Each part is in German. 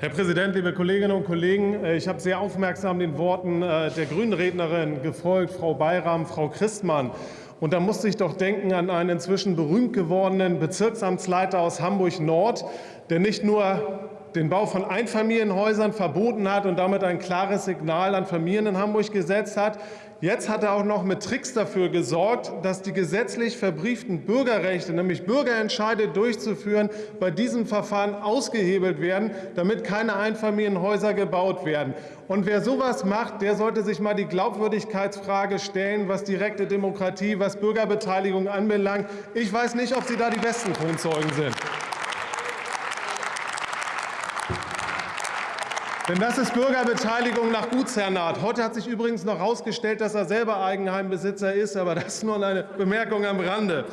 Herr Präsident, liebe Kolleginnen und Kollegen! Äh, ich habe sehr aufmerksam den Worten äh, der Grünen-Rednerin gefolgt, Frau Bayram, Frau Christmann. Und da musste ich doch denken an einen inzwischen berühmt gewordenen Bezirksamtsleiter aus Hamburg-Nord, der nicht nur den Bau von Einfamilienhäusern verboten hat und damit ein klares Signal an Familien in Hamburg gesetzt hat. Jetzt hat er auch noch mit Tricks dafür gesorgt, dass die gesetzlich verbrieften Bürgerrechte, nämlich Bürgerentscheide durchzuführen, bei diesem Verfahren ausgehebelt werden, damit keine Einfamilienhäuser gebaut werden. Und wer sowas macht, der sollte sich mal die Glaubwürdigkeitsfrage stellen, was direkte Demokratie, was Bürgerbeteiligung anbelangt. Ich weiß nicht, ob Sie da die besten Kronzeugen sind. Denn das ist Bürgerbeteiligung nach Gutsherrenart. Heute hat sich übrigens noch herausgestellt, dass er selber Eigenheimbesitzer ist, aber das ist nur eine Bemerkung am Rande.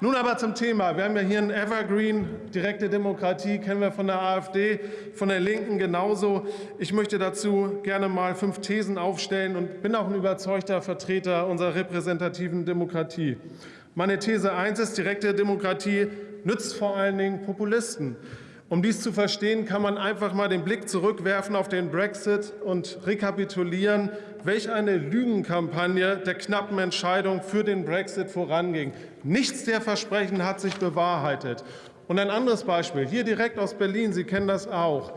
Nun aber zum Thema. Wir haben ja hier ein Evergreen, direkte Demokratie, kennen wir von der AfD, von der Linken genauso. Ich möchte dazu gerne mal fünf Thesen aufstellen und bin auch ein überzeugter Vertreter unserer repräsentativen Demokratie. Meine These 1 ist, direkte Demokratie nützt vor allen Dingen Populisten. Um dies zu verstehen, kann man einfach mal den Blick zurückwerfen auf den Brexit und rekapitulieren, welch eine Lügenkampagne der knappen Entscheidung für den Brexit voranging. Nichts der Versprechen hat sich bewahrheitet. Und ein anderes Beispiel, hier direkt aus Berlin, Sie kennen das auch,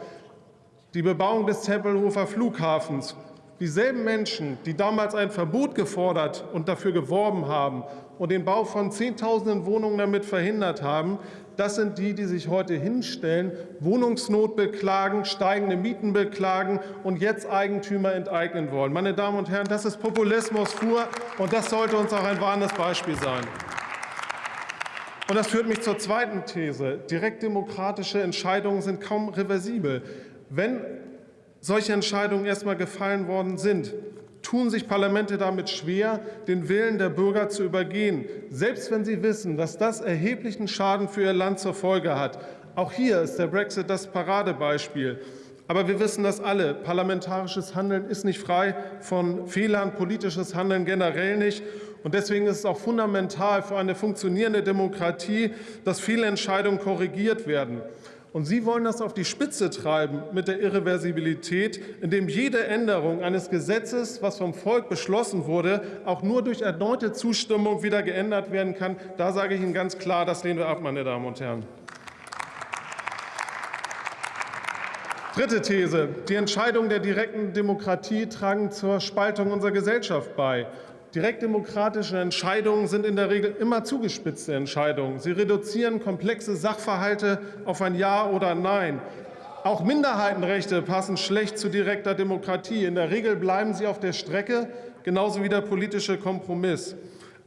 die Bebauung des Tempelhofer Flughafens. Dieselben Menschen, die damals ein Verbot gefordert und dafür geworben haben und den Bau von Zehntausenden Wohnungen damit verhindert haben, das sind die, die sich heute hinstellen, Wohnungsnot beklagen, steigende Mieten beklagen und jetzt Eigentümer enteignen wollen. Meine Damen und Herren, das ist Populismus pur, und das sollte uns auch ein warnendes Beispiel sein. Und das führt mich zur zweiten These. Direktdemokratische Entscheidungen sind kaum reversibel. Wenn solche Entscheidungen erst einmal gefallen worden sind, tun sich Parlamente damit schwer, den Willen der Bürger zu übergehen, selbst wenn sie wissen, dass das erheblichen Schaden für ihr Land zur Folge hat. Auch hier ist der Brexit das Paradebeispiel. Aber wir wissen das alle. Parlamentarisches Handeln ist nicht frei von Fehlern, politisches Handeln generell nicht. Und deswegen ist es auch fundamental für eine funktionierende Demokratie, dass viele Entscheidungen korrigiert werden. Und Sie wollen das auf die Spitze treiben mit der Irreversibilität, indem jede Änderung eines Gesetzes, was vom Volk beschlossen wurde, auch nur durch erneute Zustimmung wieder geändert werden kann. Da sage ich Ihnen ganz klar, das lehnen wir ab, meine Damen und Herren. Dritte These. Die Entscheidungen der direkten Demokratie tragen zur Spaltung unserer Gesellschaft bei. Direktdemokratische Entscheidungen sind in der Regel immer zugespitzte Entscheidungen. Sie reduzieren komplexe Sachverhalte auf ein Ja oder Nein. Auch Minderheitenrechte passen schlecht zu direkter Demokratie. In der Regel bleiben sie auf der Strecke, genauso wie der politische Kompromiss.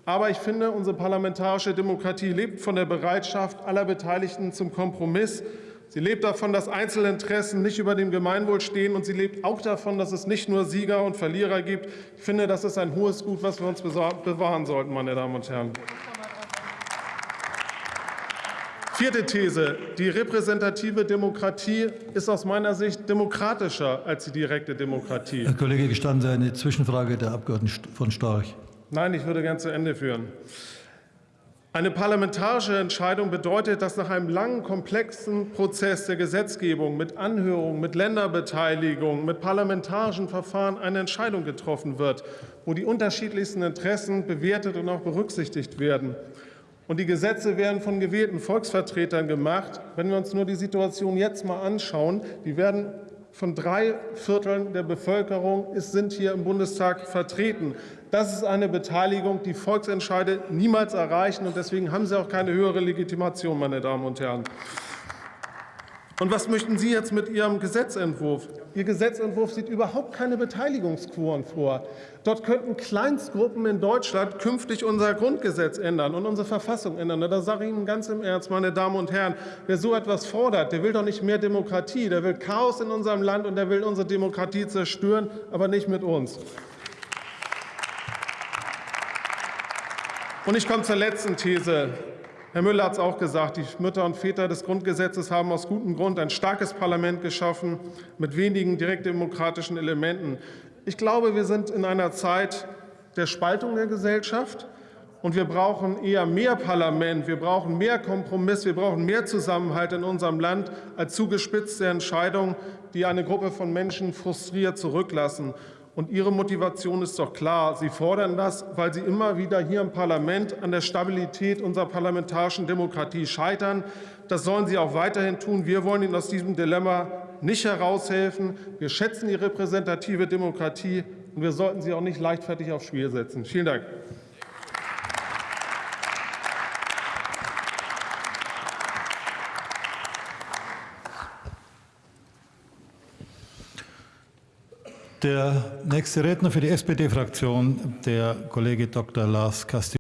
Aber ich finde, unsere parlamentarische Demokratie lebt von der Bereitschaft aller Beteiligten zum Kompromiss. Sie lebt davon, dass Einzelinteressen nicht über dem Gemeinwohl stehen, und sie lebt auch davon, dass es nicht nur Sieger und Verlierer gibt. Ich finde, das ist ein hohes Gut, was wir uns bewahren sollten, meine Damen und Herren. Vierte These. Die repräsentative Demokratie ist aus meiner Sicht demokratischer als die direkte Demokratie. Herr Kollege Gestanden, eine Zwischenfrage der Abg. von Storch. Nein, ich würde gern zu Ende führen. Eine parlamentarische Entscheidung bedeutet, dass nach einem langen, komplexen Prozess der Gesetzgebung mit Anhörungen, mit Länderbeteiligung, mit parlamentarischen Verfahren eine Entscheidung getroffen wird, wo die unterschiedlichsten Interessen bewertet und auch berücksichtigt werden. Und die Gesetze werden von gewählten Volksvertretern gemacht. Wenn wir uns nur die Situation jetzt mal anschauen, die werden von drei Vierteln der Bevölkerung sind hier im Bundestag vertreten. Das ist eine Beteiligung, die Volksentscheide niemals erreichen. und Deswegen haben sie auch keine höhere Legitimation, meine Damen und Herren. Und was möchten Sie jetzt mit Ihrem Gesetzentwurf? Ihr Gesetzentwurf sieht überhaupt keine Beteiligungsquoren vor. Dort könnten Kleinstgruppen in Deutschland künftig unser Grundgesetz ändern und unsere Verfassung ändern. Da sage ich Ihnen ganz im Ernst, meine Damen und Herren, wer so etwas fordert, der will doch nicht mehr Demokratie, der will Chaos in unserem Land und der will unsere Demokratie zerstören, aber nicht mit uns. Und ich komme zur letzten These. Herr Müller hat es auch gesagt, die Mütter und Väter des Grundgesetzes haben aus gutem Grund ein starkes Parlament geschaffen mit wenigen direktdemokratischen Elementen. Ich glaube, wir sind in einer Zeit der Spaltung der Gesellschaft. Und wir brauchen eher mehr Parlament, wir brauchen mehr Kompromiss, wir brauchen mehr Zusammenhalt in unserem Land als zugespitzte Entscheidungen, die eine Gruppe von Menschen frustriert zurücklassen. Und Ihre Motivation ist doch klar. Sie fordern das, weil Sie immer wieder hier im Parlament an der Stabilität unserer parlamentarischen Demokratie scheitern. Das sollen Sie auch weiterhin tun. Wir wollen Ihnen aus diesem Dilemma nicht heraushelfen. Wir schätzen die repräsentative Demokratie, und wir sollten sie auch nicht leichtfertig aufs Spiel setzen. Vielen Dank. Der nächste Redner für die SPD-Fraktion, der Kollege Dr. Lars Castillo.